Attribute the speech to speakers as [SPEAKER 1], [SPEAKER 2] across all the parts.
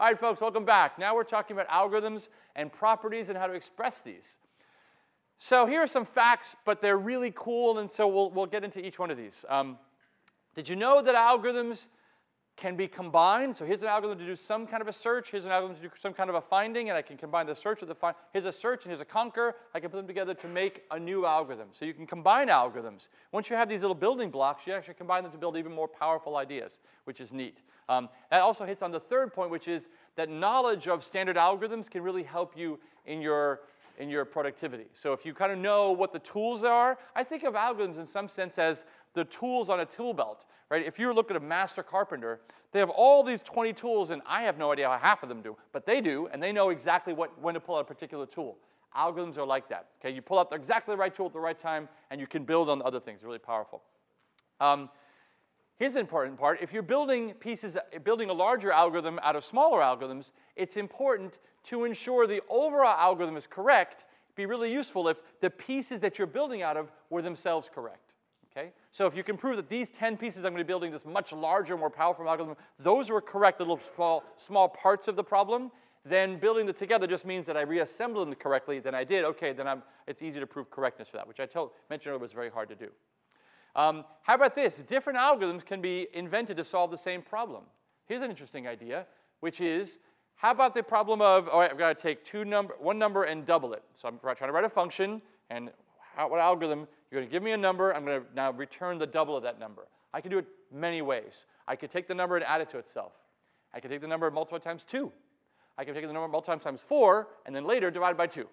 [SPEAKER 1] All right, folks, welcome back. Now we're talking about algorithms and properties and how to express these. So here are some facts, but they're really cool, and so we'll, we'll get into each one of these. Um, did you know that algorithms can be combined. So here's an algorithm to do some kind of a search. Here's an algorithm to do some kind of a finding, and I can combine the search with the find. Here's a search and here's a conquer. I can put them together to make a new algorithm. So you can combine algorithms. Once you have these little building blocks, you actually combine them to build even more powerful ideas, which is neat. Um, that also hits on the third point, which is that knowledge of standard algorithms can really help you in your in your productivity. So if you kind of know what the tools are, I think of algorithms in some sense as the tools on a tool belt right? If you look at a master carpenter, they have all these 20 tools, and I have no idea how half of them do, but they do, and they know exactly what, when to pull out a particular tool. Algorithms are like that. Okay, you pull out the, exactly the right tool at the right time, and you can build on other things. Really powerful. Um, here's the important part. If you're building pieces, building a larger algorithm out of smaller algorithms, it's important to ensure the overall algorithm is correct. It'd be really useful if the pieces that you're building out of were themselves correct. Okay? So if you can prove that these 10 pieces I'm going to be building this much larger, more powerful algorithm, those were correct little small, small parts of the problem, then building them together just means that I reassembled them correctly, then I did, okay, then I'm, it's easy to prove correctness for that, which I told, mentioned earlier was very hard to do. Um, how about this? Different algorithms can be invented to solve the same problem. Here's an interesting idea, which is, how about the problem of, all right, I've got to take two number, one number and double it. So I'm trying to write a function, and how, what algorithm you're going to give me a number. I'm going to now return the double of that number. I can do it many ways. I could take the number and add it to itself. I could take the number and multiply times 2. I can take the number and multiply times 4, and then later divide by 2.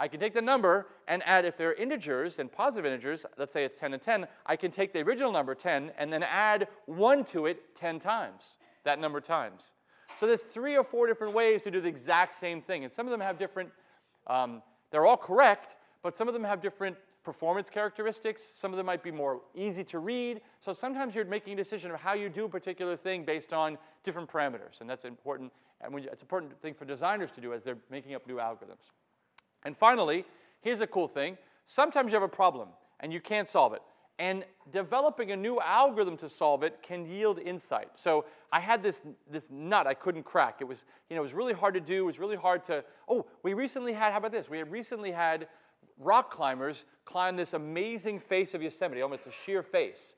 [SPEAKER 1] I can take the number and add, if they're integers and positive integers, let's say it's 10 and 10, I can take the original number 10 and then add 1 to it 10 times, that number times. So there's three or four different ways to do the exact same thing. And some of them have different, um, they're all correct, but some of them have different performance characteristics. Some of them might be more easy to read. So sometimes you're making a decision of how you do a particular thing based on different parameters, and that's important. And it's an important thing for designers to do as they're making up new algorithms. And finally, here's a cool thing. Sometimes you have a problem and you can't solve it. And developing a new algorithm to solve it can yield insight. So I had this, this nut I couldn't crack. It was, you know, it was really hard to do. It was really hard to, oh, we recently had, how about this? We had recently had rock climbers climb this amazing face of Yosemite, almost a sheer face.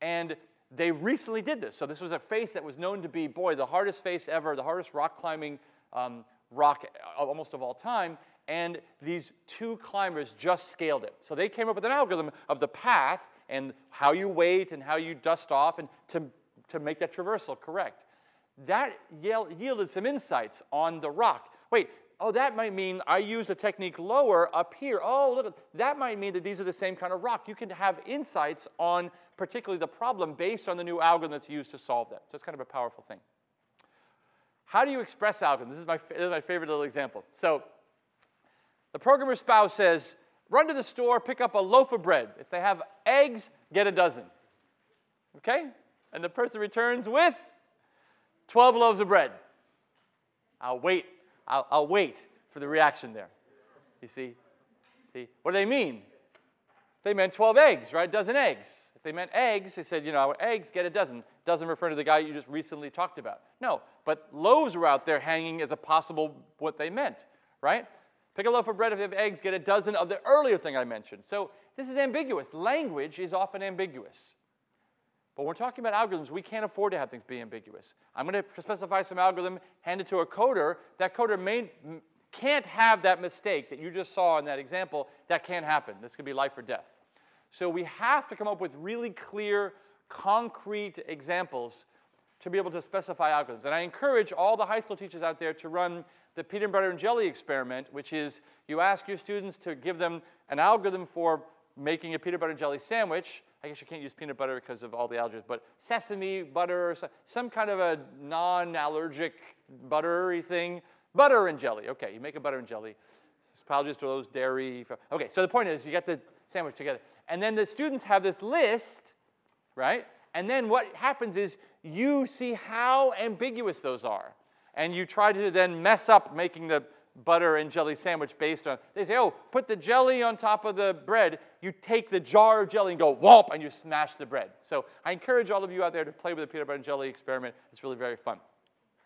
[SPEAKER 1] And they recently did this. So this was a face that was known to be, boy, the hardest face ever, the hardest rock climbing um, rock almost of all time. And these two climbers just scaled it. So they came up with an algorithm of the path and how you wait and how you dust off and to, to make that traversal correct. That yielded some insights on the rock. Wait, oh, that might mean I use a technique lower up here. Oh, look, that might mean that these are the same kind of rock. You can have insights on particularly the problem based on the new algorithm that's used to solve that. So it's kind of a powerful thing. How do you express algorithms? This is my, this is my favorite little example. So the programmer spouse says, run to the store, pick up a loaf of bread. If they have eggs, get a dozen. Okay? And the person returns with 12 loaves of bread. I'll wait I'll, I'll wait for the reaction there. You see? See? What do they mean? They meant 12 eggs, right? A dozen eggs. If they meant eggs, they said, you know, eggs, get a dozen. Doesn't refer to the guy you just recently talked about. No, but loaves were out there hanging as a possible what they meant, right? Pick a loaf of bread if you have eggs, get a dozen of the earlier thing I mentioned. So this is ambiguous. Language is often ambiguous. But when we're talking about algorithms, we can't afford to have things be ambiguous. I'm going to specify some algorithm, hand it to a coder. That coder may, can't have that mistake that you just saw in that example. That can't happen. This could be life or death. So we have to come up with really clear, concrete examples to be able to specify algorithms. And I encourage all the high school teachers out there to run the peanut butter and jelly experiment, which is you ask your students to give them an algorithm for making a peanut butter and jelly sandwich, I guess you can't use peanut butter because of all the allergies, but sesame butter, some kind of a non-allergic buttery thing. Butter and jelly. Okay, you make a butter and jelly. Apologies to those dairy. Okay, so the point is you get the sandwich together. And then the students have this list, right? And then what happens is you see how ambiguous those are. And you try to then mess up making the butter and jelly sandwich based on, they say, oh, put the jelly on top of the bread. You take the jar of jelly and go whomp, and you smash the bread. So I encourage all of you out there to play with the peanut butter and jelly experiment. It's really very fun.